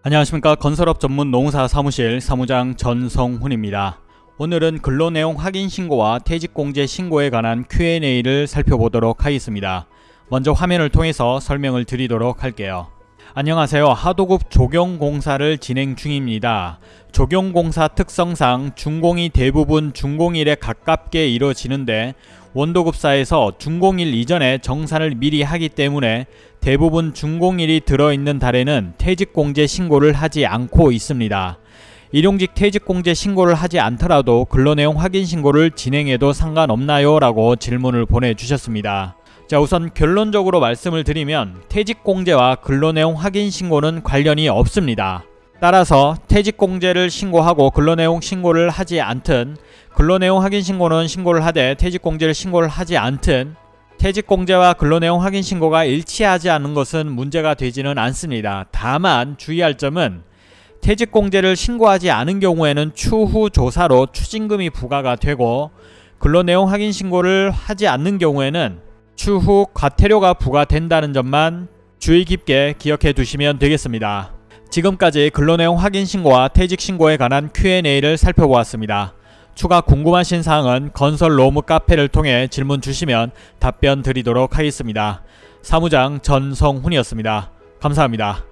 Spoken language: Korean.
안녕하십니까 건설업 전문 농사 사무실 사무장 전성훈입니다. 오늘은 근로내용 확인 신고와 퇴직공제 신고에 관한 Q&A를 살펴보도록 하겠습니다. 먼저 화면을 통해서 설명을 드리도록 할게요. 안녕하세요. 하도급 조경공사를 진행 중입니다. 조경공사 특성상 준공이 대부분 준공일에 가깝게 이루어지는데 원도급사에서 준공일 이전에 정산을 미리 하기 때문에 대부분 준공일이 들어있는 달에는 퇴직공제 신고를 하지 않고 있습니다. 일용직 퇴직공제 신고를 하지 않더라도 근로내용 확인 신고를 진행해도 상관없나요? 라고 질문을 보내주셨습니다. 자 우선 결론적으로 말씀을 드리면 퇴직공제와 근로내용 확인 신고는 관련이 없습니다. 따라서 퇴직공제를 신고하고 근로내용 신고를 하지 않든 근로내용 확인 신고는 신고를 하되 퇴직공제를 신고를 하지 않든 퇴직공제와 근로내용 확인 신고가 일치하지 않는 것은 문제가 되지는 않습니다. 다만 주의할 점은 퇴직공제를 신고하지 않은 경우에는 추후 조사로 추징금이 부과가 되고 근로내용 확인 신고를 하지 않는 경우에는 추후 과태료가 부과된다는 점만 주의 깊게 기억해 두시면 되겠습니다. 지금까지 근로내용 확인 신고와 퇴직 신고에 관한 Q&A를 살펴보았습니다. 추가 궁금하신 사항은 건설 로무 카페를 통해 질문 주시면 답변 드리도록 하겠습니다. 사무장 전성훈이었습니다. 감사합니다.